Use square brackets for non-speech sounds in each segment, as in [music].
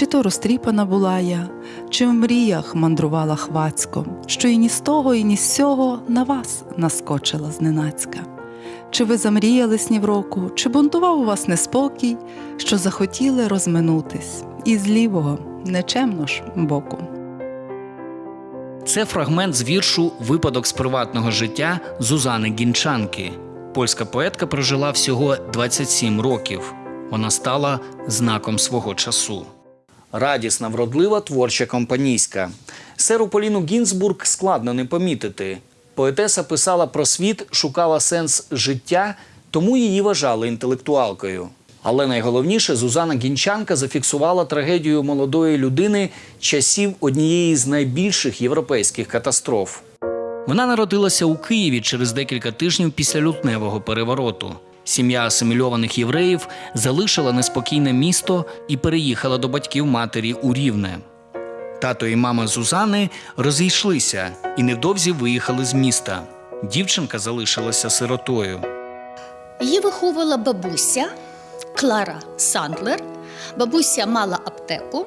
Чи то розтріпана була я, чи в мріях мандрувала хвацько, що і ні з того, і ні з сього на вас наскочила зненацька. Чи ви замріяли снів року, чи бунтував у вас неспокій, що захотіли розминутись, і з лівого, нечемно ж боку. Це фрагмент з віршу Випадок з приватного життя Зузани Гінчанки. Польська поетка прожила всього 27 років. Вона стала знаком свого часу. Радісна, вродлива, творча компанійська. Серу Поліну Гінзбург складно не помітити. Поетеса писала про світ, шукала сенс життя, тому її вважали інтелектуалкою. Але найголовніше, Зузана Гінчанка зафіксувала трагедію молодої людини часів однієї з найбільших європейських катастроф. Вона народилася у Києві через декілька тижнів після лютневого перевороту. Сім'я асимільованих євреїв залишила неспокійне місто і переїхала до батьків матері у Рівне. Тато і мама Зузани розійшлися і невдовзі виїхали з міста. Дівчинка залишилася сиротою. Її виховувала бабуся Клара Сандлер. Бабуся мала аптеку,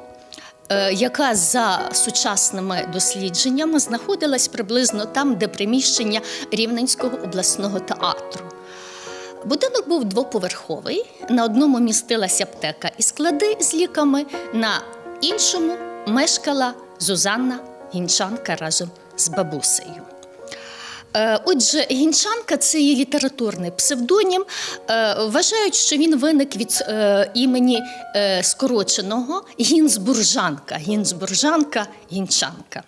е, яка за сучасними дослідженнями знаходилась приблизно там, де приміщення Рівненського обласного театру. Будинок був двоповерховий. На одному містилася аптека і склади з ліками, на іншому мешкала Зузанна Гінчанка разом з бабусею. Е, Отже, гінчанка це її літературний псевдонім. Е, Вважають, що він виник від е, імені скороченого Гінзбуржанка. Гінзбуржанка, гінчанка.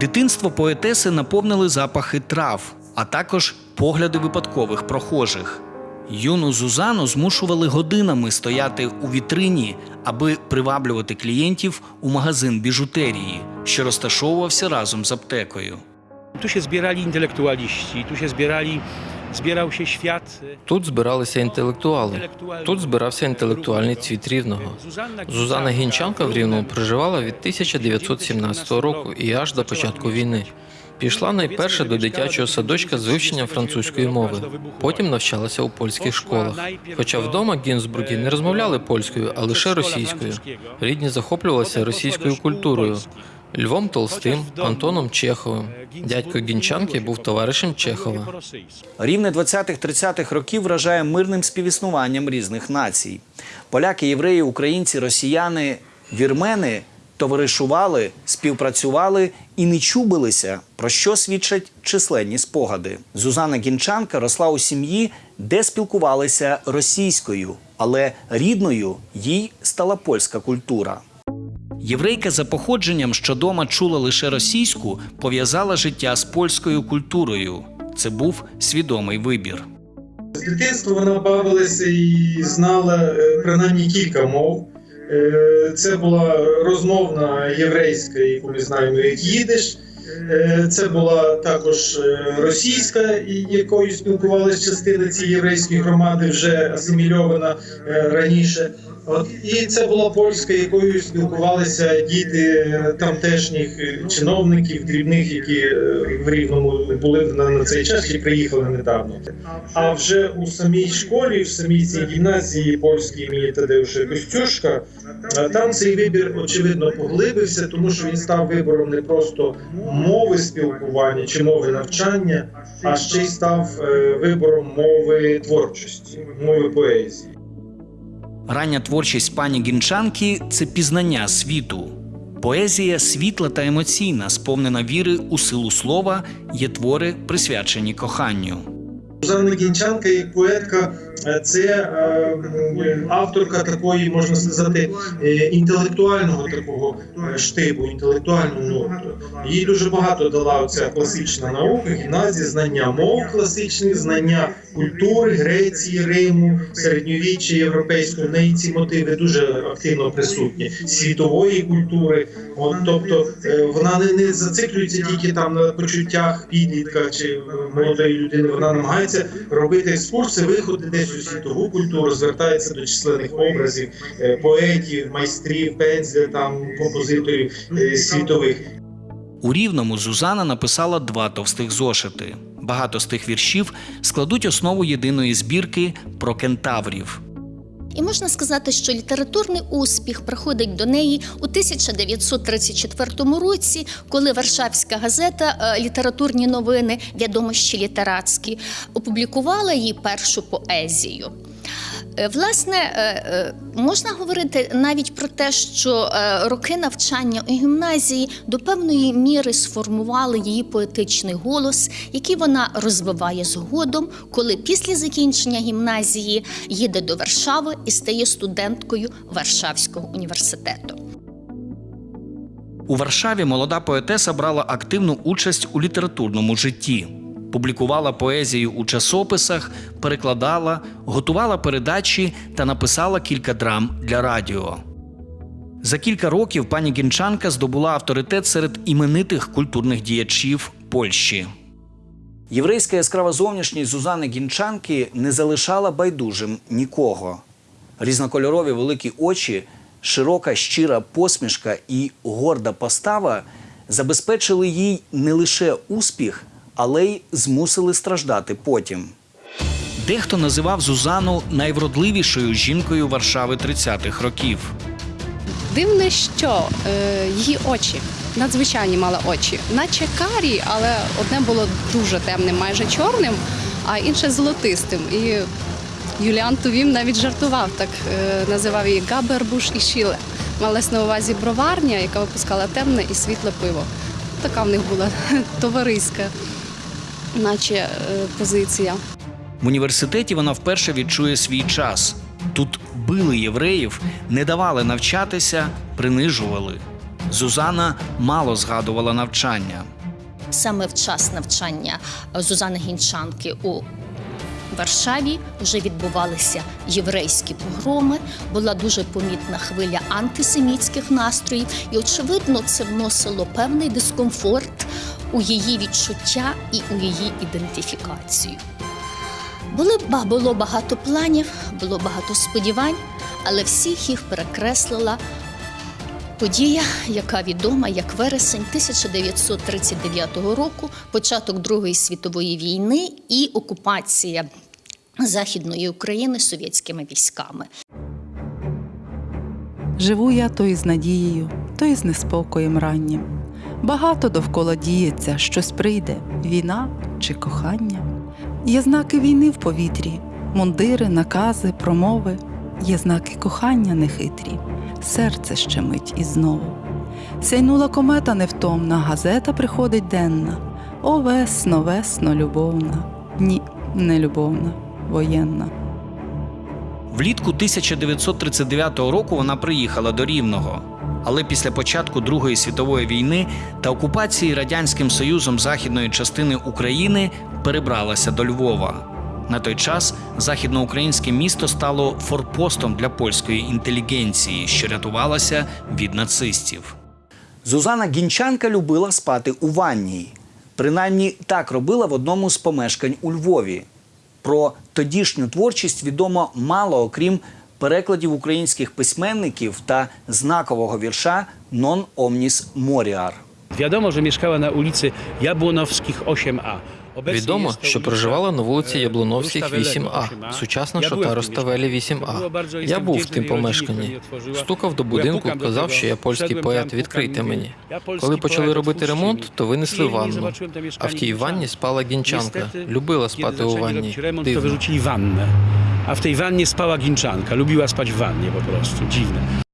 Дитинство поетеси наповнили запахи трав, а також погляди випадкових прохожих. Юну Зузану змушували годинами стояти у вітрині, аби приваблювати клієнтів у магазин біжутерії, що розташовувався разом з аптекою. Zbierali intelektualiści, tu się zbierali, zbierał się e, Тут збиралися інтелектуали. Тут збирався інтелектуальний цвіт рівного. Зузана Гінчанка в Рівному проживала від 1917 року і аж до початку війни. Пішла найперше до дитячого садочка з вивченням французької мови. Потім навчалася у польських школах. Хоча вдома Гінзбурги не розмовляли польською, а лише російською. Рідні захоплювалися російською культурою. Львом Толстим, Антоном Чеховим. Дядько Гінчанки був товаришем Чехова. Рівне 20-30-х років вражає мирним співіснуванням різних націй. Поляки, євреї, українці, росіяни, вірмени товаришували, співпрацювали і не чубилися, про що свідчать численні спогади. Зузана Гінчанка росла у сім'ї, де спілкувалися російською, але рідною їй стала польська культура. Єврейка за походженням, що дома чула лише російську, пов'язала життя з польською культурою. Це був свідомий вибір. З дитинства вона бавилася і знала е, принаймні кілька мов. Е, Це була розмовна єврейська, яку ми знаємо як їдиш. Е, Це була також е, російська, і- якою спілкувалася частина цієї єврейської громади, вже асимільована е, раніше. От і це була польська, якою спілкувалися діти тамтешніх чиновників, дрібних, які в рівному були на, цей час чи приїхали недавно. А вже у самій школі, в самій цій гімназії польській імені Тадеуша Костюшка, там цей вибір очевидно поглибився, тому що він став вибором не просто мови спілкування чи мови навчання, а ще й став е, вибором мови творчості, мови поезії. Рання творчість пані Гінчанки це пізнання світу. Поезія світла та емоційна, сповнена віри у силу слова, є твори, присвячені коханню. Жанна Гінчанка як поетка е, це е, авторка такої, можна сказати, е, інтелектуального такого е, штибу, інтелектуального ноту. Їй дуже багато дала оця класична наука, гімназія, знання мов класичних, знання культури, Греції, Риму, середньовіччя європейського. В неї ці мотиви дуже активно присутні, світової культури. От, тобто е, вона не, не зациклюється тільки там на почуттях підлітка чи е, молодої людини. Вона намагається робити екскурси, виходи десь у світову культуру, звертається до численних образів, е, поетів, майстрів, пензля, там композиторів е, світових. У Рівному Зузана написала два товстих зошити. Багато з тих віршів складуть основу єдиної збірки про кентаврів. І можна сказати, що літературний успіх приходить до неї у 1934 році, коли Варшавська газета е, Літературні новини, відомощі літератські, опублікувала її першу поезію. Е, Власне, е, е, можна говорити навіть про те, що роки навчання у гімназії до певної міри сформували її поетичний голос, який вона розвиває згодом, коли після закінчення гімназії їде до Варшави і стає студенткою Варшавського університету. У Варшаві молода поетеса брала активну участь у літературному житті. Публікувала поезію у часописах, перекладала, готувала передачі та написала кілька драм для радіо. За кілька років пані Гінчанка здобула авторитет серед іменитих культурних діячів Польщі. Єврейська яскрава зовнішність Зузани Гінчанки не залишала байдужим нікого. Різнокольорові великі очі, широка щира посмішка і горда постава забезпечили їй не лише успіх, але й змусили страждати потім. Дехто називав Зузану найвродливішою жінкою Варшави 30-х років. Дивне, що е, її очі надзвичайні мали очі, наче карі, але одне було дуже темним, майже чорним, а інше золотистим. І Юліан Тувім навіть жартував, так е, називав її Габербуш і Шіле. Малась на увазі броварня, яка випускала темне і світле пиво. Така в них була [laughs] товариська, наче е, позиція. В університеті вона вперше відчує свій час. Тут били євреїв, не давали навчатися, принижували. Зузана мало згадувала навчання. Саме в час навчання Зузани Гінчанки у Варшаві вже відбувалися єврейські погроми, була дуже помітна хвиля антисемітських настроїв, і, очевидно, це вносило певний дискомфорт у її відчуття і у її ідентифікацію. Були, було багато планів, було багато сподівань, але всіх їх перекреслила Подія, яка відома як вересень 1939 року, початок Другої світової війни і окупація Західної України совєтськими військами. Живу я то із надією, то із неспокоєм раннім. Багато довкола діється, щось прийде війна чи кохання. Є знаки війни в повітрі, мундири, накази, промови, є знаки кохання нехитрі, серце щемить і знову. Сяйнула комета невтомна, газета приходить денна. О, весно, весно, любовна. Ні, не любовна, воєнна. Влітку 1939 року вона приїхала до Рівного. Але після початку Другої світової війни та окупації Радянським Союзом західної частини України перебралася до Львова. На той час західноукраїнське місто стало форпостом для польської інтелігенції, що рятувалася від нацистів. Зузана Гінчанка любила спати у ванній. Принаймні так робила в одному з помешкань у Львові. Про тодішню творчість відомо мало, окрім перекладів українських письменників та знакового вірша «Non omnis moriar». Że mieszkała na ulicy Jabłonowskich 8A. Obecnie Відомо, що проживала на вулиці Яблуновських Rusztawelego 8А, сучасна шота Роставелі mieszkaniu. 8А. bardzo, Я був в тим помешканні. Стукав до будинку, казав, що я польський поет, відкрийте мені. «Я польський Коли почали робити ремонт, то винесли ванну. А в тій ванні спала гінчанка. Любила спати у ванні. Дивно. A w tej wannie spała Ginczanka. Lubiła spać w wannie po prostu. Dziwne.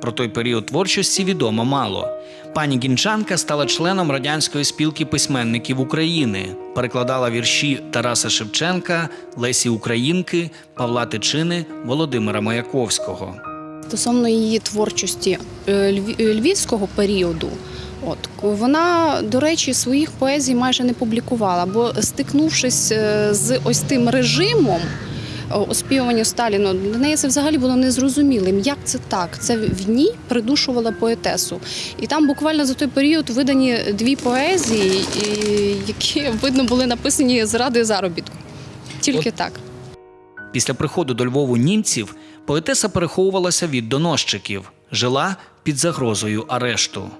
Про той період творчості відомо мало. Пані Гінчанка стала членом радянської спілки письменників України, перекладала вірші Тараса Шевченка, Лесі Українки, Павла Тичини, Володимира Маяковського. Стосовно її творчості е, е, львівського періоду, от вона, до речі, своїх поезій майже не публікувала, бо стикнувшись е, з ось тим режимом. О, Оспівування Сталіну для неї це взагалі було незрозумілим. Як це так? Це в ній придушувала поетесу. І там буквально за той період видані дві поезії, які видно були написані заради заробітку. Тільки так. Після приходу до Львову німців поетеса переховувалася від доносчиків, жила під загрозою арешту.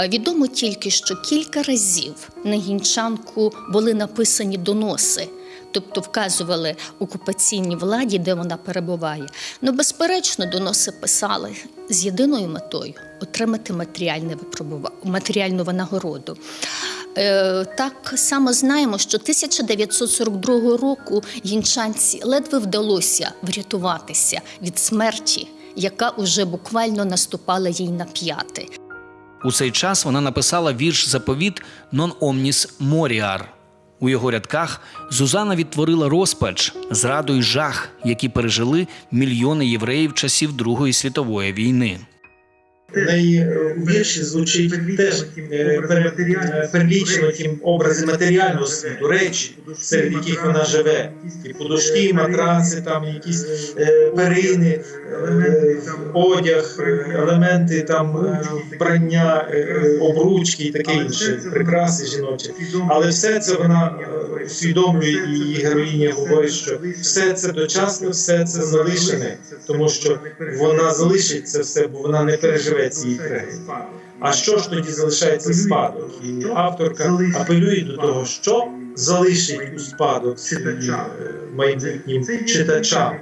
Е, Відомо тільки, що кілька разів на гінчанку були написані доноси, тобто вказували окупаційній владі, де вона перебуває. Ну, безперечно, доноси писали з єдиною метою отримати матеріальну винагороду. Е, Так само знаємо, що 1942 року гінчанці ледве вдалося врятуватися від смерті, яка уже буквально наступала їй на п'яти. У цей час вона написала вірш заповіт «Non omnis moriar». У його рядках Зузана відтворила розпач, зраду й жах, які пережили мільйони євреїв часів Другої світової війни. В неї е, вірші звучить теж е, е, перелічено тім образи матеріального світу, речі, серед яких вона живе. Ті подушки, матраци, там якісь е, перини, е, одяг, е, елементи там е, вбрання, е, е, обручки і таке інше, прикраси жіночі. Але все це вона е, усвідомлює, і її героїня говорить, що все це дочасне, все це залишене, тому що вона залишить це все, бо вона не переживе цієї трагедії. А що ж тоді залишається спадок? І авторка апелює до того, що залишить у спадок е, майбутнім читачам.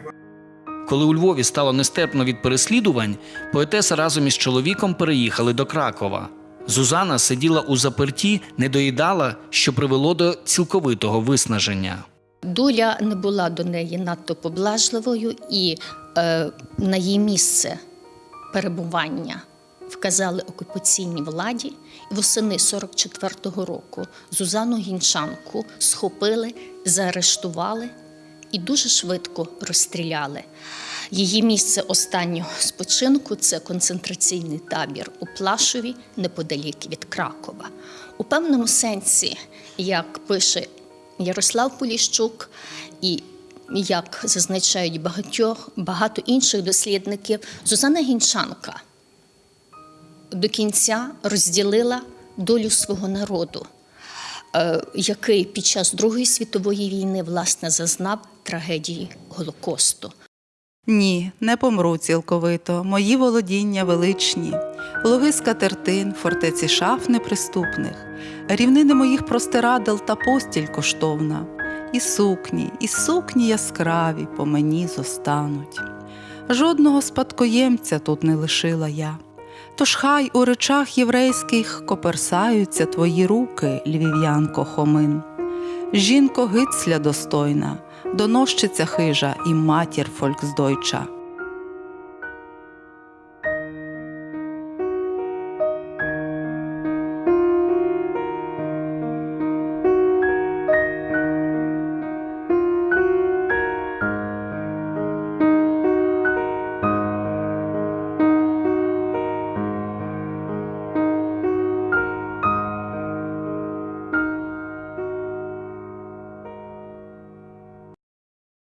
Коли у Львові стало нестерпно від переслідувань, поетеса разом із чоловіком переїхали до Кракова. Зузана сиділа у заперті, не доїдала, що привело до цілковитого виснаження. Доля не була до неї надто поблажливою, і е, на її місце перебування вказали окупаційній владі. І восени 44-го року Зузану Гінчанку схопили, заарештували і дуже швидко розстріляли. Її місце останнього спочинку це концентраційний табір у Плашові, неподалік від Кракова. У певному сенсі, як пише Ярослав Поліщук, і як зазначають багатьох, багато інших дослідників, Зузана Гінчанка до кінця розділила долю свого народу, е, який під час Другої світової війни власне зазнав трагедії Голокосту. Ні, не помру цілковито. Мої володіння величні, луги скатертин, фортеці шаф неприступних, рівнини моїх простирадел та постіль коштовна, і сукні, і сукні яскраві по мені зостануть. Жодного спадкоємця тут не лишила я. Тож хай у речах єврейських коперсаються твої руки, львів'янко Хомин. Жінко гицля достойна, донощиця хижа і матір фольксдойча.